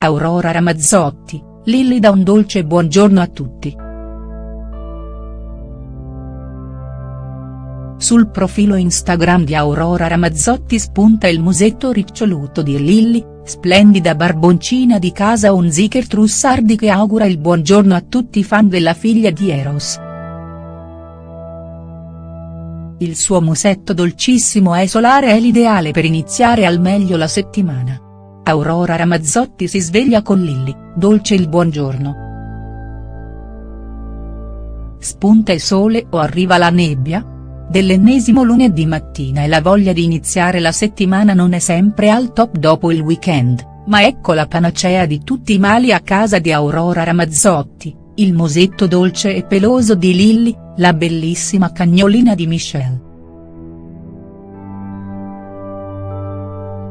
Aurora Ramazzotti, Lilli dà un dolce buongiorno a tutti. Sul profilo Instagram di Aurora Ramazzotti spunta il musetto riccioluto di Lilli, splendida barboncina di casa Unziker Trussardi che augura il buongiorno a tutti i fan della figlia di Eros. Il suo musetto dolcissimo e solare è l'ideale per iniziare al meglio la settimana. Aurora Ramazzotti si sveglia con Lilli, dolce il buongiorno. Spunta il sole o arriva la nebbia? Dell'ennesimo lunedì mattina e la voglia di iniziare la settimana non è sempre al top dopo il weekend, ma ecco la panacea di tutti i mali a casa di Aurora Ramazzotti, il musetto dolce e peloso di Lilli, la bellissima cagnolina di Michelle.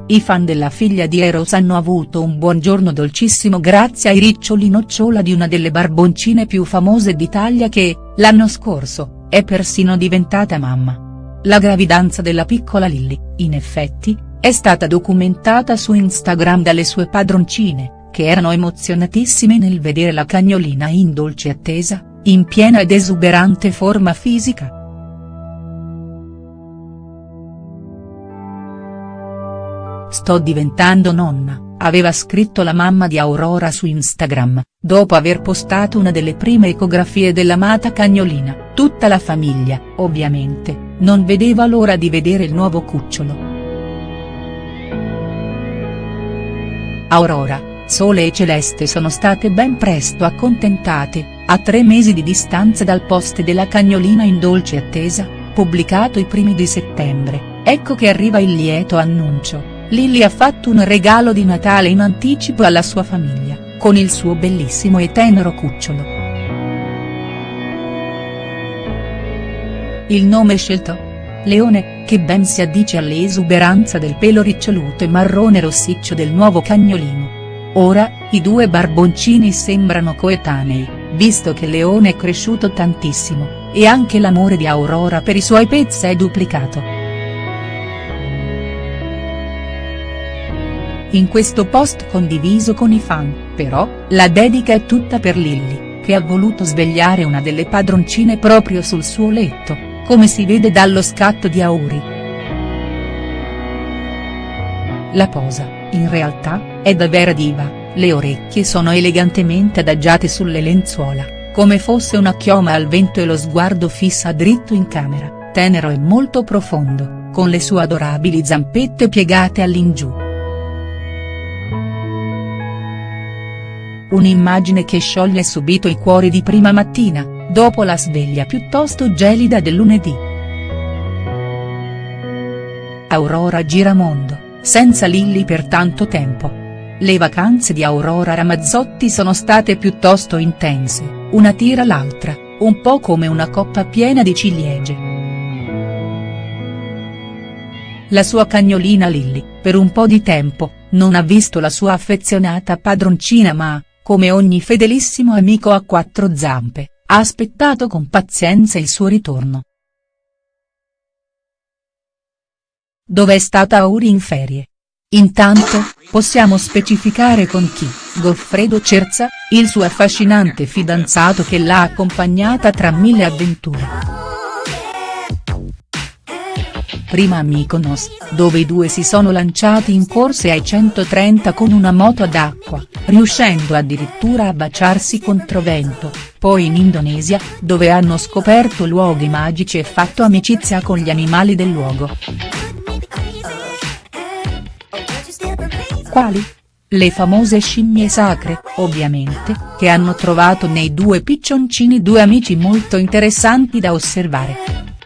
I fan della figlia di Eros hanno avuto un buongiorno dolcissimo grazie ai riccioli nocciola di una delle barboncine più famose d'Italia che, l'anno scorso, è persino diventata mamma. La gravidanza della piccola Lilly, in effetti, è stata documentata su Instagram dalle sue padroncine, che erano emozionatissime nel vedere la cagnolina in dolce attesa, in piena ed esuberante forma fisica. Sto diventando nonna, aveva scritto la mamma di Aurora su Instagram, dopo aver postato una delle prime ecografie dell'amata cagnolina, tutta la famiglia, ovviamente, non vedeva l'ora di vedere il nuovo cucciolo. Aurora, Sole e Celeste sono state ben presto accontentate, a tre mesi di distanza dal post della cagnolina in dolce attesa, pubblicato i primi di settembre, ecco che arriva il lieto annuncio. Lilly ha fatto un regalo di Natale in anticipo alla sua famiglia, con il suo bellissimo e tenero cucciolo. Il nome scelto? Leone, che ben si addice all'esuberanza del pelo riccioluto e marrone rossiccio del nuovo cagnolino. Ora, i due barboncini sembrano coetanei, visto che Leone è cresciuto tantissimo, e anche l'amore di Aurora per i suoi pezzi è duplicato. In questo post condiviso con i fan, però, la dedica è tutta per Lilly, che ha voluto svegliare una delle padroncine proprio sul suo letto, come si vede dallo scatto di auguri. La posa, in realtà, è davvero diva, le orecchie sono elegantemente adagiate sulle lenzuola, come fosse una chioma al vento e lo sguardo fissa dritto in camera, tenero e molto profondo, con le sue adorabili zampette piegate all'ingiù. Un'immagine che scioglie subito i cuori di prima mattina, dopo la sveglia piuttosto gelida del lunedì. Aurora Giramondo, senza Lilli per tanto tempo. Le vacanze di Aurora Ramazzotti sono state piuttosto intense, una tira l'altra, un po' come una coppa piena di ciliegie. La sua cagnolina Lilli, per un po' di tempo, non ha visto la sua affezionata padroncina ma, come ogni fedelissimo amico a quattro zampe, ha aspettato con pazienza il suo ritorno. Dov'è stata Auri in ferie? Intanto, possiamo specificare con chi, Goffredo Cerza, il suo affascinante fidanzato che l'ha accompagnata tra mille avventure prima a Mykonos, dove i due si sono lanciati in corse ai 130 con una moto ad acqua, riuscendo addirittura a baciarsi contro vento, poi in Indonesia, dove hanno scoperto luoghi magici e fatto amicizia con gli animali del luogo. Quali? Le famose scimmie sacre, ovviamente, che hanno trovato nei due piccioncini due amici molto interessanti da osservare.